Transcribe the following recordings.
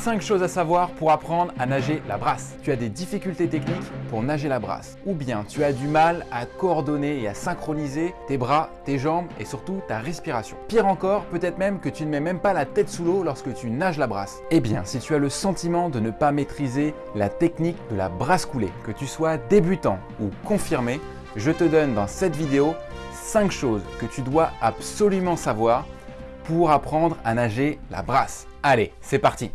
5 choses à savoir pour apprendre à nager la brasse. Tu as des difficultés techniques pour nager la brasse. Ou bien tu as du mal à coordonner et à synchroniser tes bras, tes jambes et surtout ta respiration. Pire encore, peut-être même que tu ne mets même pas la tête sous l'eau lorsque tu nages la brasse. Eh bien, si tu as le sentiment de ne pas maîtriser la technique de la brasse coulée, que tu sois débutant ou confirmé, je te donne dans cette vidéo 5 choses que tu dois absolument savoir pour apprendre à nager la brasse. Allez, c'est parti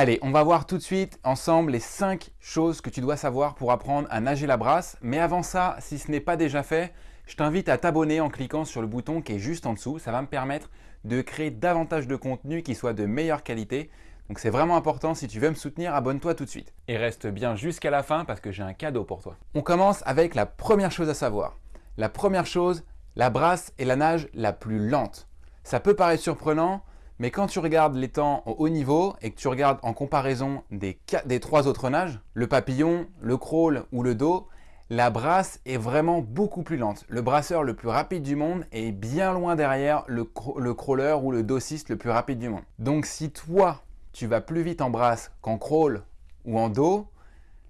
Allez, on va voir tout de suite ensemble les 5 choses que tu dois savoir pour apprendre à nager la brasse. Mais avant ça, si ce n'est pas déjà fait, je t'invite à t'abonner en cliquant sur le bouton qui est juste en dessous. Ça va me permettre de créer davantage de contenu qui soit de meilleure qualité. Donc c'est vraiment important, si tu veux me soutenir, abonne-toi tout de suite. Et reste bien jusqu'à la fin parce que j'ai un cadeau pour toi. On commence avec la première chose à savoir. La première chose, la brasse est la nage la plus lente. Ça peut paraître surprenant, mais quand tu regardes les temps au haut niveau et que tu regardes en comparaison des, trois autres nages, le papillon, le crawl ou le dos, la brasse est vraiment beaucoup plus lente. Le brasseur le plus rapide du monde est bien loin derrière le, le crawler ou le dossiste le plus rapide du monde. Donc si toi, tu vas plus vite en brasse qu'en crawl ou en dos,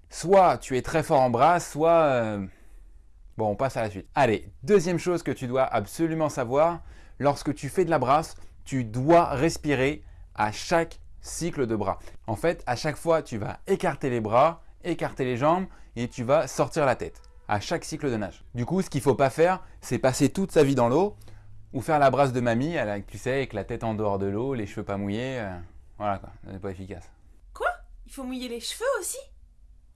soit tu es très fort en brasse, soit... Euh, bon, on passe à la suite. Allez, deuxième chose que tu dois absolument savoir, lorsque tu fais de la brasse, tu dois respirer à chaque cycle de bras. En fait, à chaque fois, tu vas écarter les bras, écarter les jambes et tu vas sortir la tête à chaque cycle de nage. Du coup, ce qu'il ne faut pas faire, c'est passer toute sa vie dans l'eau ou faire la brasse de mamie, tu sais, avec la tête en dehors de l'eau, les cheveux pas mouillés. Euh, voilà quoi, c'est pas efficace. Quoi? Il faut mouiller les cheveux aussi?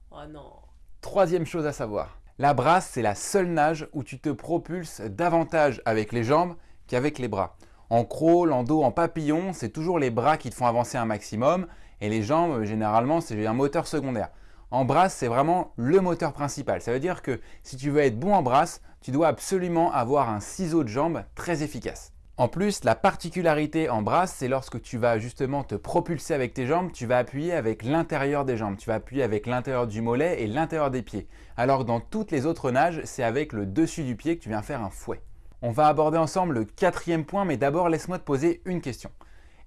Oh non Troisième chose à savoir, la brasse, c'est la seule nage où tu te propulses davantage avec les jambes qu'avec les bras. En crawl, en dos, en papillon, c'est toujours les bras qui te font avancer un maximum et les jambes, généralement, c'est un moteur secondaire. En brasse, c'est vraiment le moteur principal. Ça veut dire que si tu veux être bon en brasse, tu dois absolument avoir un ciseau de jambes très efficace. En plus, la particularité en brasse, c'est lorsque tu vas justement te propulser avec tes jambes, tu vas appuyer avec l'intérieur des jambes. Tu vas appuyer avec l'intérieur du mollet et l'intérieur des pieds. Alors que dans toutes les autres nages, c'est avec le dessus du pied que tu viens faire un fouet. On va aborder ensemble le quatrième point, mais d'abord laisse-moi te poser une question.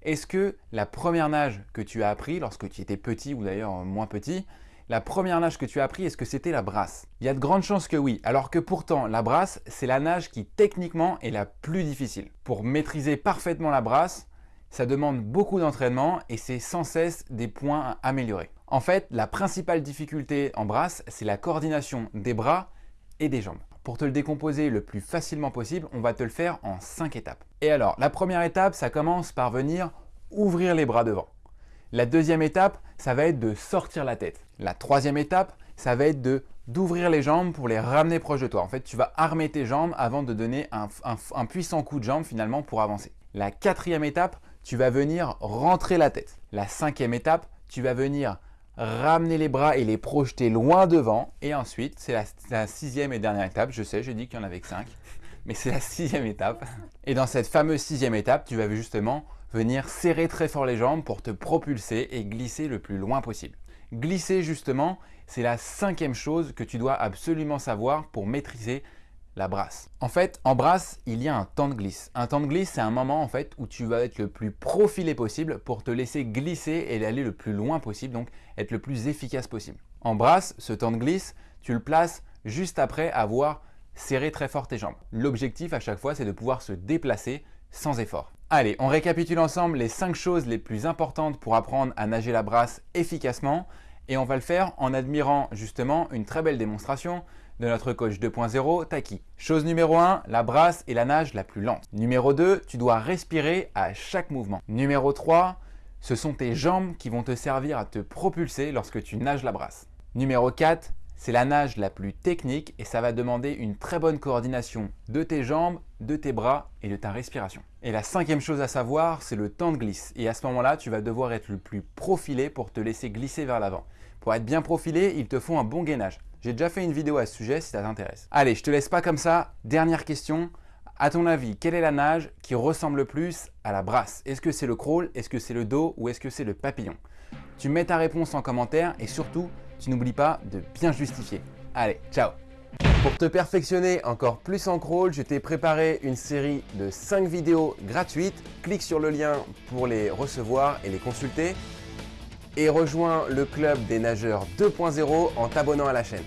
Est-ce que la première nage que tu as appris lorsque tu étais petit ou d'ailleurs moins petit, la première nage que tu as appris, est-ce que c'était la brasse? Il y a de grandes chances que oui, alors que pourtant la brasse, c'est la nage qui techniquement est la plus difficile. Pour maîtriser parfaitement la brasse, ça demande beaucoup d'entraînement et c'est sans cesse des points à améliorer. En fait, la principale difficulté en brasse, c'est la coordination des bras et des jambes. Pour te le décomposer le plus facilement possible, on va te le faire en 5 étapes. Et alors, la première étape, ça commence par venir ouvrir les bras devant. La deuxième étape, ça va être de sortir la tête. La troisième étape, ça va être d'ouvrir les jambes pour les ramener proche de toi. En fait, tu vas armer tes jambes avant de donner un, un puissant coup de jambe finalement pour avancer. La quatrième étape, tu vas venir rentrer la tête. La cinquième étape, tu vas venir ramener les bras et les projeter loin devant. Et ensuite, c'est la, sixième et dernière étape. Je sais, j'ai dit qu'il y en avait que cinq, mais c'est la sixième étape. Et dans cette fameuse sixième étape, tu vas justement venir serrer très fort les jambes pour te propulser et glisser le plus loin possible. Glisser justement, c'est la cinquième chose que tu dois absolument savoir pour maîtriser la brasse. En fait, en brasse, il y a un temps de glisse. Un temps de glisse, c'est un moment en fait où tu vas être le plus profilé possible pour te laisser glisser et aller le plus loin possible, donc être le plus efficace possible. En brasse, ce temps de glisse, tu le places juste après avoir serré très fort tes jambes. L'objectif à chaque fois, c'est de pouvoir se déplacer sans effort. Allez, on récapitule ensemble les 5 choses les plus importantes pour apprendre à nager la brasse efficacement et on va le faire en admirant justement une très belle démonstration de notre coach 2.0, Taki. Chose numéro 1, la brasse est la nage la plus lente. Numéro 2, tu dois respirer à chaque mouvement. Numéro 3, ce sont tes jambes qui vont te servir à te propulser lorsque tu nages la brasse. Numéro 4, c'est la nage la plus technique et ça va demander une très bonne coordination de tes jambes, de tes bras et de ta respiration. Et la cinquième chose à savoir, c'est le temps de glisse. Et à ce moment-là, tu vas devoir être le plus profilé pour te laisser glisser vers l'avant. Pour être bien profilé, il te faut un bon gainage. J'ai déjà fait une vidéo à ce sujet si ça t'intéresse. Allez, je te laisse pas comme ça. Dernière question. À ton avis, quelle est la nage qui ressemble le plus à la brasse? Est-ce que c'est le crawl? Est-ce que c'est le dos? Ou est-ce que c'est le papillon? Tu mets ta réponse en commentaire et surtout, tu n'oublies pas de bien justifier. Allez, ciao Pour te perfectionner encore plus en crawl, je t'ai préparé une série de 5 vidéos gratuites. Clique sur le lien pour les recevoir et les consulter. Et rejoins le club des nageurs 2.0 en t'abonnant à la chaîne.